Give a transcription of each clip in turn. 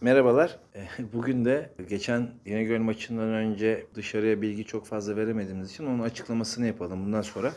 Merhabalar. Bugün de geçen İnegöl maçından önce dışarıya bilgi çok fazla veremediğimiz için onun açıklamasını yapalım. Bundan sonra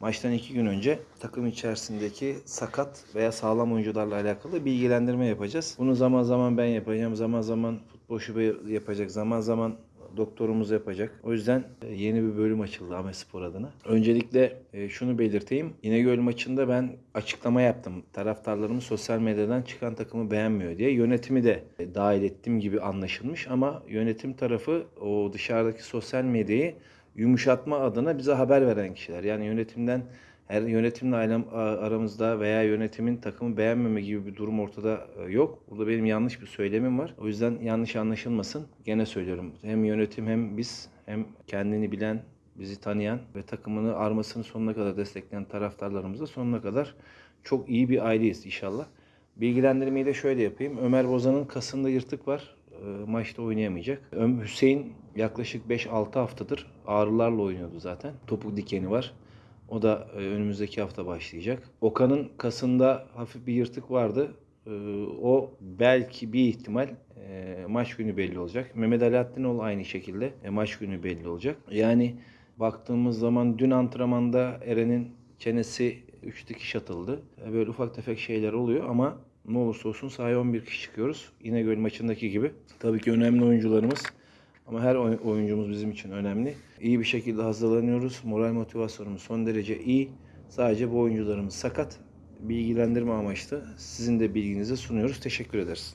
maçtan iki gün önce takım içerisindeki sakat veya sağlam oyuncularla alakalı bilgilendirme yapacağız. Bunu zaman zaman ben yapacağım, zaman zaman futbol şube yapacak, zaman zaman doktorumuz yapacak. O yüzden e, yeni bir bölüm açıldı Ahmet Spor adına. Öncelikle e, şunu belirteyim. İnegöl maçında ben açıklama yaptım. Taraftarlarımız sosyal medyadan çıkan takımı beğenmiyor diye. Yönetimi de e, dahil ettiğim gibi anlaşılmış ama yönetim tarafı o dışarıdaki sosyal medyayı yumuşatma adına bize haber veren kişiler. Yani yönetimden her yönetimle aramızda veya yönetimin takımı beğenmeme gibi bir durum ortada e, yok. Burada benim yanlış bir söylemim var. O yüzden yanlış anlaşılmasın. Gene söylüyorum. Hem yönetim hem biz hem kendini bilen, bizi tanıyan ve takımını armasını sonuna kadar destekleyen taraftarlarımızla sonuna kadar çok iyi bir aileyiz inşallah. Bilgilendirmeyi de şöyle yapayım. Ömer Bozan'ın kasında yırtık var. E, Maçta oynayamayacak. Hüseyin yaklaşık 5-6 haftadır ağrılarla oynuyordu zaten. Topuk dikeni var. O da e, önümüzdeki hafta başlayacak. Okan'ın kasında hafif bir yırtık vardı. E, O belki bir ihtimal e, maç günü belli olacak. Mehmet Alaaddinoğlu aynı şekilde maç günü belli olacak. Yani baktığımız zaman dün antrenmanda Eren'in çenesi 3 dikiş atıldı. Böyle ufak tefek şeyler oluyor ama ne olursa olsun sahaya 11 kişi çıkıyoruz. İnegöl maçındaki gibi. Tabii ki önemli oyuncularımız ama her oy- oyuncumuz bizim için önemli. İyi bir şekilde hazırlanıyoruz. Moral motivasyonumuz son derece iyi. Sadece bu oyuncularımız sakat. Bilgilendirme amaçlı sizin de bilginizi sunuyoruz. Teşekkür ederiz.